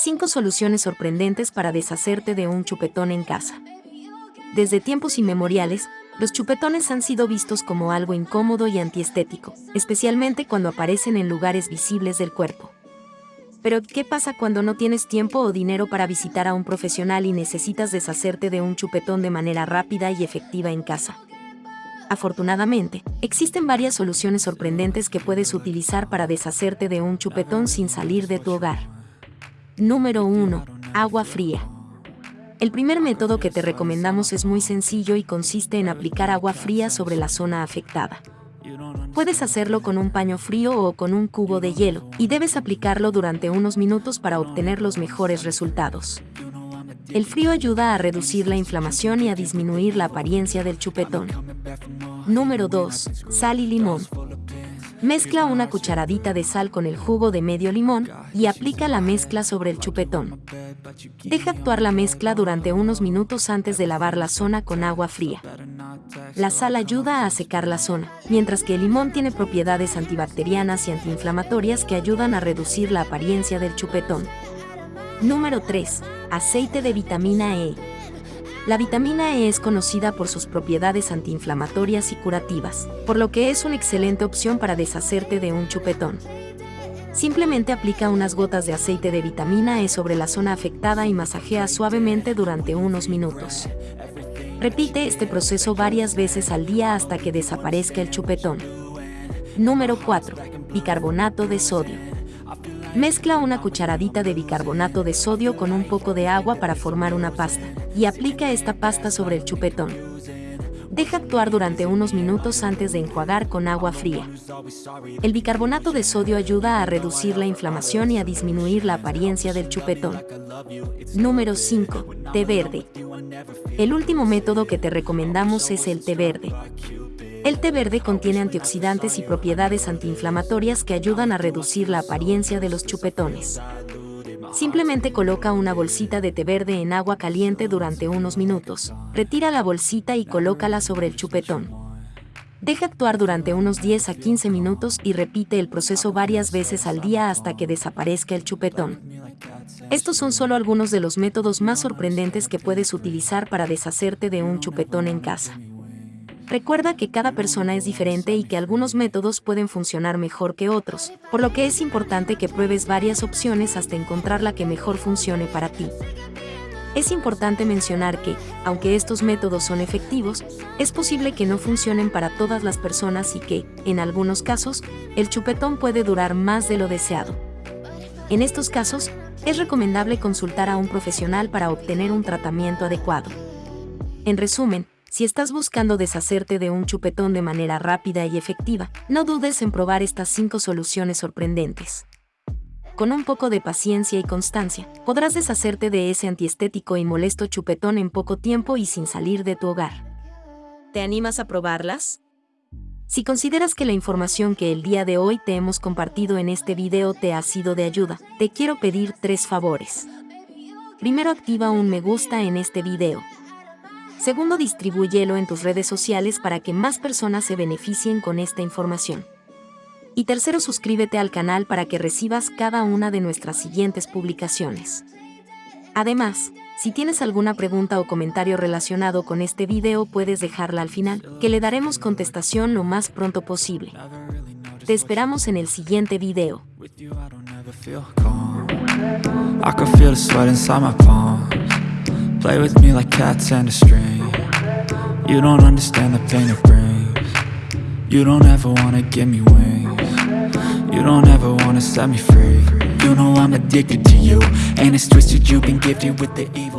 5 soluciones sorprendentes para deshacerte de un chupetón en casa. Desde tiempos inmemoriales, los chupetones han sido vistos como algo incómodo y antiestético, especialmente cuando aparecen en lugares visibles del cuerpo. Pero, ¿qué pasa cuando no tienes tiempo o dinero para visitar a un profesional y necesitas deshacerte de un chupetón de manera rápida y efectiva en casa? Afortunadamente, existen varias soluciones sorprendentes que puedes utilizar para deshacerte de un chupetón sin salir de tu hogar. Número 1. Agua fría. El primer método que te recomendamos es muy sencillo y consiste en aplicar agua fría sobre la zona afectada. Puedes hacerlo con un paño frío o con un cubo de hielo, y debes aplicarlo durante unos minutos para obtener los mejores resultados. El frío ayuda a reducir la inflamación y a disminuir la apariencia del chupetón. Número 2. Sal y limón. Mezcla una cucharadita de sal con el jugo de medio limón y aplica la mezcla sobre el chupetón. Deja actuar la mezcla durante unos minutos antes de lavar la zona con agua fría. La sal ayuda a secar la zona, mientras que el limón tiene propiedades antibacterianas y antiinflamatorias que ayudan a reducir la apariencia del chupetón. Número 3. Aceite de vitamina E. La vitamina E es conocida por sus propiedades antiinflamatorias y curativas, por lo que es una excelente opción para deshacerte de un chupetón. Simplemente aplica unas gotas de aceite de vitamina E sobre la zona afectada y masajea suavemente durante unos minutos. Repite este proceso varias veces al día hasta que desaparezca el chupetón. Número 4. Bicarbonato de sodio. Mezcla una cucharadita de bicarbonato de sodio con un poco de agua para formar una pasta, y aplica esta pasta sobre el chupetón. Deja actuar durante unos minutos antes de enjuagar con agua fría. El bicarbonato de sodio ayuda a reducir la inflamación y a disminuir la apariencia del chupetón. Número 5. Té verde. El último método que te recomendamos es el té verde. El té verde contiene antioxidantes y propiedades antiinflamatorias que ayudan a reducir la apariencia de los chupetones. Simplemente coloca una bolsita de té verde en agua caliente durante unos minutos, retira la bolsita y colócala sobre el chupetón. Deja actuar durante unos 10 a 15 minutos y repite el proceso varias veces al día hasta que desaparezca el chupetón. Estos son solo algunos de los métodos más sorprendentes que puedes utilizar para deshacerte de un chupetón en casa. Recuerda que cada persona es diferente y que algunos métodos pueden funcionar mejor que otros, por lo que es importante que pruebes varias opciones hasta encontrar la que mejor funcione para ti. Es importante mencionar que, aunque estos métodos son efectivos, es posible que no funcionen para todas las personas y que, en algunos casos, el chupetón puede durar más de lo deseado. En estos casos, es recomendable consultar a un profesional para obtener un tratamiento adecuado. En resumen, si estás buscando deshacerte de un chupetón de manera rápida y efectiva, no dudes en probar estas 5 soluciones sorprendentes. Con un poco de paciencia y constancia, podrás deshacerte de ese antiestético y molesto chupetón en poco tiempo y sin salir de tu hogar. ¿Te animas a probarlas? Si consideras que la información que el día de hoy te hemos compartido en este video te ha sido de ayuda, te quiero pedir tres favores. Primero activa un me gusta en este video. Segundo, distribúyelo en tus redes sociales para que más personas se beneficien con esta información. Y tercero, suscríbete al canal para que recibas cada una de nuestras siguientes publicaciones. Además, si tienes alguna pregunta o comentario relacionado con este video puedes dejarla al final, que le daremos contestación lo más pronto posible. Te esperamos en el siguiente video. Play with me like cats and a string. You don't understand the pain it brings. You don't ever wanna give me wings. You don't ever wanna set me free. You know I'm addicted to you And it's twisted you've been gifted with the evil